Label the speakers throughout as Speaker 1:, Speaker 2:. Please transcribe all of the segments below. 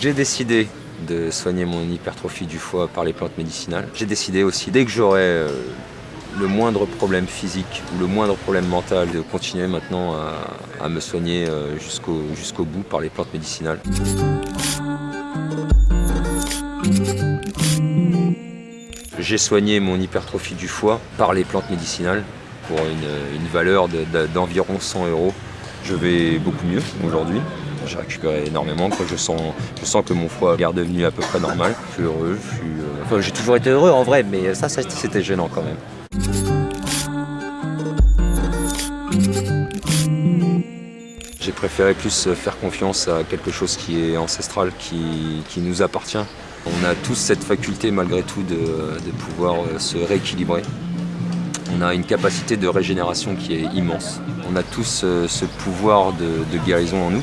Speaker 1: J'ai décidé de soigner mon hypertrophie du foie par les plantes médicinales. J'ai décidé aussi, dès que j'aurai euh, le moindre problème physique ou le moindre problème mental, de continuer maintenant à, me soigner euh, jusqu'au bout par les plantes médicinales. J'ai soigné mon hypertrophie du foie par les plantes médicinales pour une, valeur d'environ 100 euros. Je vais beaucoup mieux aujourd'hui. J'ai récupéré énormément, Je, sens, que mon foie est redevenu à peu près normal. Je suis heureux, euh, j'ai toujours été heureux en vrai, mais ça, c'était gênant quand même. J'ai préféré plus faire confiance à quelque chose qui est ancestral, qui, nous appartient. On a tous cette faculté malgré tout de, pouvoir euh, se rééquilibrer. On a une capacité de régénération qui est immense. On a tous euh, ce pouvoir de guérison en nous.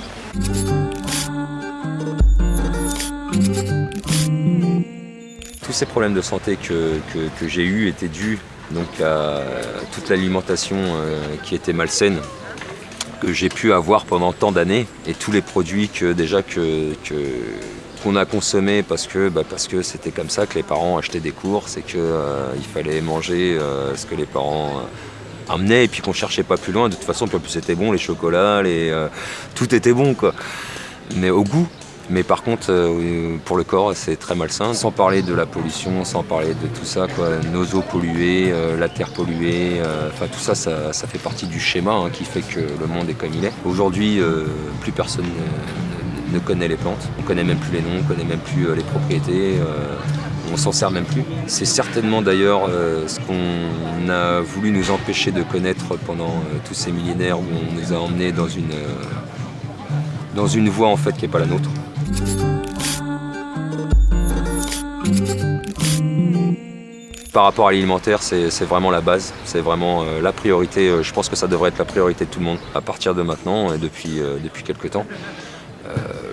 Speaker 1: Tous ces problèmes de santé que, j'ai eus étaient dus donc, à toute l'alimentation euh, qui était malsaine que j'ai pu avoir pendant tant d'années et tous les produits que déjà que, qu'on a que bah, parce que c'était comme ça que les parents achetaient des courses et qu'il euh, fallait manger euh, ce que les parents amenait et puis qu'on cherchait pas plus loin. De toute façon, plus c'était bon, les chocolats, euh, tout était bon. Mais au goût. Mais par contre, euh, pour le corps, c'est très malsain. Sans parler de la pollution, sans parler de tout ça, nos eaux polluées, euh, la terre polluée, tout ça, ça, fait partie du schéma hein, qui fait que le monde est comme il est. Aujourd'hui, plus personne ne, connaît les plantes. On connaît même plus les noms, on connaît même plus les propriétés on s'en sert même plus. C'est certainement d'ailleurs euh, ce qu'on a voulu nous empêcher de connaître pendant euh, tous ces millénaires où on nous a emmenés dans une, euh, dans une voie en fait qui n'est pas la nôtre. Par rapport à l'alimentaire, c'est vraiment la base, c'est vraiment la priorité. Je pense que ça devrait être la priorité de tout le monde à partir de maintenant et depuis, depuis quelques temps.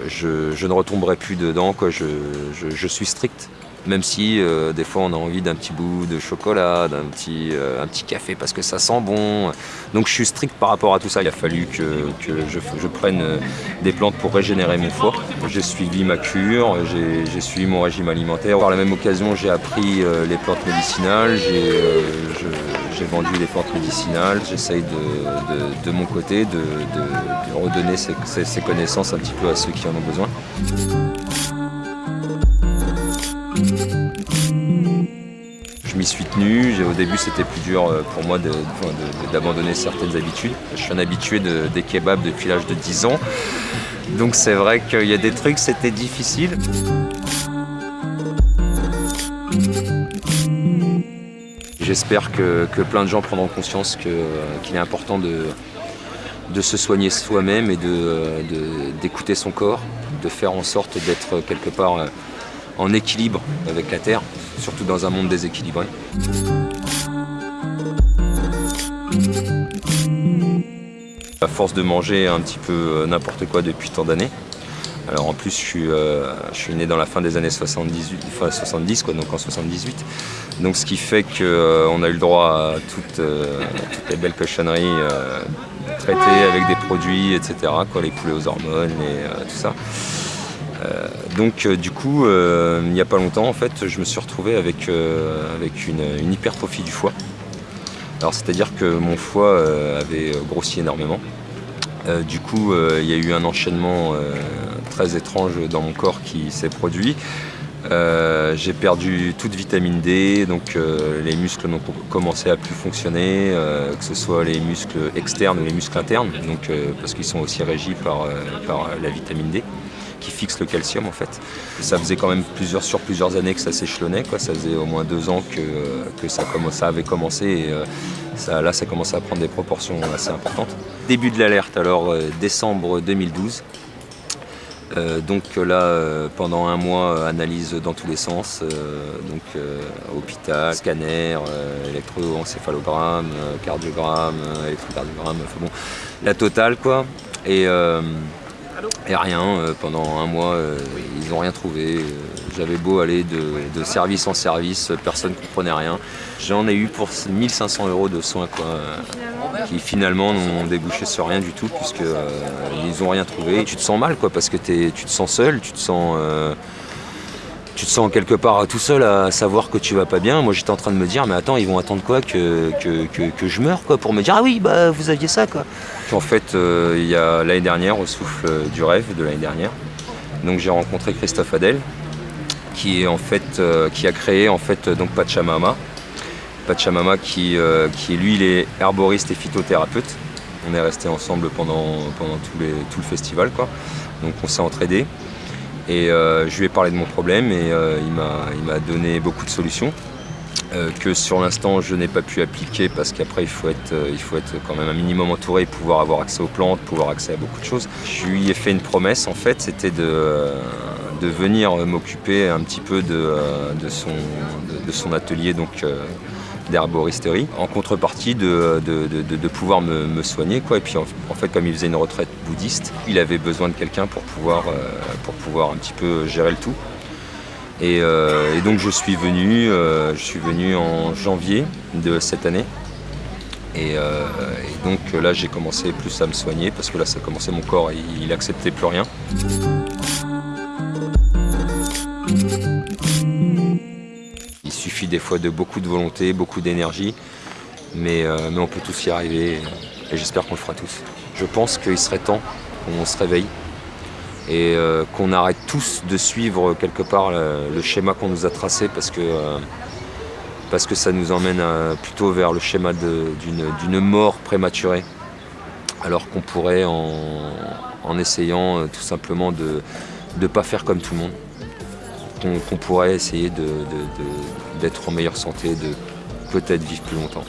Speaker 1: Je, ne retomberai plus dedans, je suis strict même si euh, des fois on a envie d'un petit bout de chocolat, d'un petit, euh, petit café parce que ça sent bon. Donc je suis strict par rapport à tout ça. Il a fallu que, je, prenne euh, des plantes pour régénérer mon foie. J'ai suivi ma cure, j'ai suivi mon régime alimentaire. Par la même occasion, j'ai appris les plantes médicinales, j'ai vendu les plantes médicinales. J'essaye de, mon côté de, redonner ces connaissances un petit peu à ceux qui en ont besoin. Je m'y suis tenu, au début c'était plus dur euh, pour moi d'abandonner certaines habitudes. Je suis un habitué des kebabs depuis l'âge de 10 ans, donc c'est vrai qu'il y a des trucs, c'était difficile. J'espère que, plein de gens prendront conscience qu'il est important de, se soigner soi-même et d'écouter son corps, de faire en sorte d'être quelque part euh, en équilibre avec la Terre, surtout dans un monde déséquilibré. À force de manger un petit peu euh, n'importe quoi depuis tant d'années, alors en plus je suis, euh, je suis né dans la fin des années 78, 70, quoi, donc en 78. Donc ce qui fait qu'on euh, a eu le droit à toutes, les belles cochonneries traitées avec des produits, etc. Les poulets aux hormones et tout ça. Euh, donc euh, du coup, euh, il n'y a pas longtemps, en fait, je me suis retrouvé avec, avec une, hypertrophie du foie. Alors c'est-à-dire que mon foie avait grossi énormément. du coup, il y a eu un enchaînement très étrange dans mon corps qui s'est produit. j'ai perdu toute vitamine D, donc les muscles ont commencé à plus fonctionner, que ce soit les muscles externes ou les muscles internes, donc, parce qu'ils sont aussi régis par, la vitamine D qui fixe le calcium en fait. Ça faisait quand même plusieurs, sur plusieurs années que ça s'échelonnait, ça faisait au moins deux ans que, que ça, avait commencé et euh, ça, là ça commençait à prendre des proportions assez importantes. Début de l'alerte alors euh, décembre 2012. Euh, donc là, pendant un mois, analyse dans tous les sens, donc hôpital, scanner, électroencéphalogramme, cardiogramme, électrocardiogramme, enfin bon, la totale quoi. Et et rien, euh, pendant un mois, euh, ils n'ont rien trouvé. Euh, j'avais beau aller de, service en service, personne ne comprenait rien. J'en ai eu pour 1500 euros de soins. Quoi. Qui finalement n'ont débouché sur rien du tout puisque ils n'ont rien trouvé. tu te sens mal quoi parce que tu te sens seul, tu te sens tu te sens quelque part tout seul à savoir que tu vas pas bien. Moi j'étais en train de me dire mais attends ils vont attendre quoi que, que, je meure quoi pour me dire ah oui bah vous aviez ça quoi. En fait euh, il y a l'année dernière au souffle du rêve de l'année dernière. Donc j'ai rencontré Christophe Adel qui est en fait euh, qui a créé en fait donc Pachamama. Pachamama qui, euh, lui il est herboriste et phytothérapeute. On est resté ensemble pendant, pendant tout, tout le festival quoi. Donc on s'est entraidés. Et euh, je lui ai parlé de mon problème et euh, il m'a donné beaucoup de solutions euh, que sur l'instant je n'ai pas pu appliquer parce qu'après il, faut être, il faut être quand même un minimum entouré, pouvoir avoir accès aux plantes, pouvoir accès à beaucoup de choses. Je lui ai fait une promesse en fait, c'était de, de venir m'occuper un petit peu de, de, son, de, son atelier donc d'herboristerie en contrepartie de, de, pouvoir me, soigner. Quoi. Et puis en, fait, comme il faisait une retraite bouddhiste, il avait besoin de quelqu'un pour pouvoir, euh, pour pouvoir un petit peu gérer le tout. Et, euh, donc je suis venu, euh, je suis venu en janvier de cette année. Et, donc là j'ai commencé plus à me soigner parce que là ça commençait mon corps, il, il acceptait plus rien. Des fois de beaucoup de volonté, beaucoup d'énergie, mais, euh, mais, on peut tous y arriver et, j'espère qu'on le fera tous. Je pense qu'il serait temps qu'on se réveille et euh, qu'on arrête tous de suivre quelque part le, schéma qu'on nous a tracé parce que, euh, parce que ça nous emmène plutôt vers le schéma d'une mort prématurée alors qu'on pourrait en, essayant tout simplement de ne pas faire comme tout le monde qu'on pourrait essayer d'être en meilleure santé, de peut-être vivre plus longtemps.